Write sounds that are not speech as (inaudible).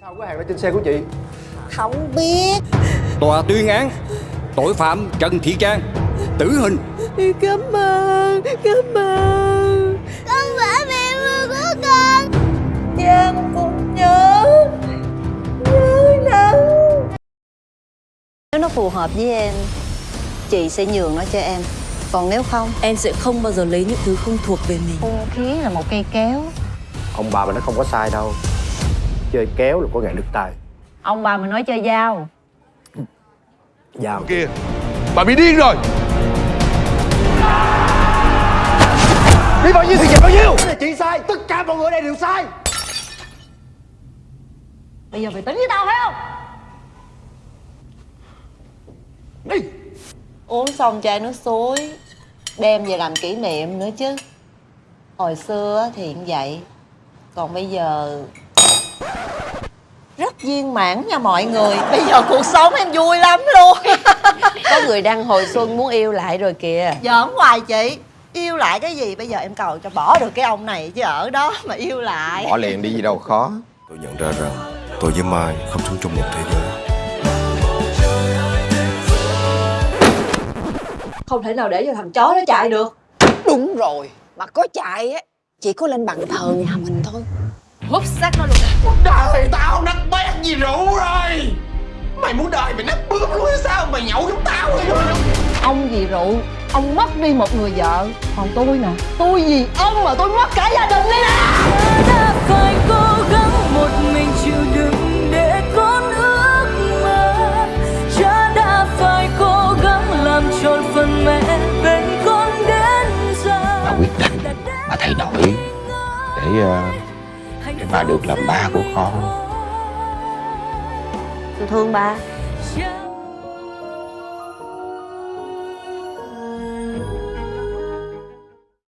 Sao có hàng ở trên xe của chị? Không biết. Tòa tuyên án tội phạm Trần Thị Trang tử hình. Cảm ơn Cảm ơn. Con phải mẹ mưa của con. Giang cũng nhớ. Nhớ lắm. Nếu nó phù hợp với em Chị sẽ nhường nó cho em. Còn nếu không? Em sẽ không bao giờ lấy những thứ không thuộc về mình. Hung khí là một cây kéo. Ông bà mình nó không có sai đâu Chơi kéo là có ngày đứt tay Ông bà mình nói chơi dao. Dao. Kìa Bà bị điên rồi. Đi bao nhiêu thì về bao nhiêu. Cái này chị sai Tất cả mọi người ở đây đều sai. Bây giờ phải tính với tao phải không? Đi. Uống xong chai nước suối Đem về làm kỷ niệm nữa chứ. Hồi xưa thì cũng vậy. Còn bây giờ Rất viên mãn nha mọi người. Bây giờ cuộc sống em vui lắm luôn. (laughs) Có người đang hồi xuân muốn yêu lại rồi kìa. Giỡn hoài chị. Yêu lại cái gì? Bây giờ em cầu cho bỏ được cái ông này chứ ở đó mà yêu lại. Bỏ liền đi gì đâu khó. Tôi nhận ra rằng tôi với Mai không sống trong một thế giới. Không thể nào để cho thằng chó nó chạy được. Đúng rồi. Mà có chạy á Chỉ có lên bàn thờ nhà mình thôi Hút xác nó luôn. Đời tao nát bét gì rượu rồi. Mày muốn đời mày nát bướm luôn hay sao? Mày nhậu giống tao rồi Ông vì rượu Ông mất đi một người vợ Còn tôi nè. Tôi vì ông mà tôi mất cả gia đình đi nè. Đã phải cố gắng một mình chịu đựng để con ước mơ. Cha đã phải cố gắng làm tròn phần mẹ bên con đến giờ. Bà quyết định Bà thay đổi Để ờ, để bà được làm ba của con. Tôi thương ba.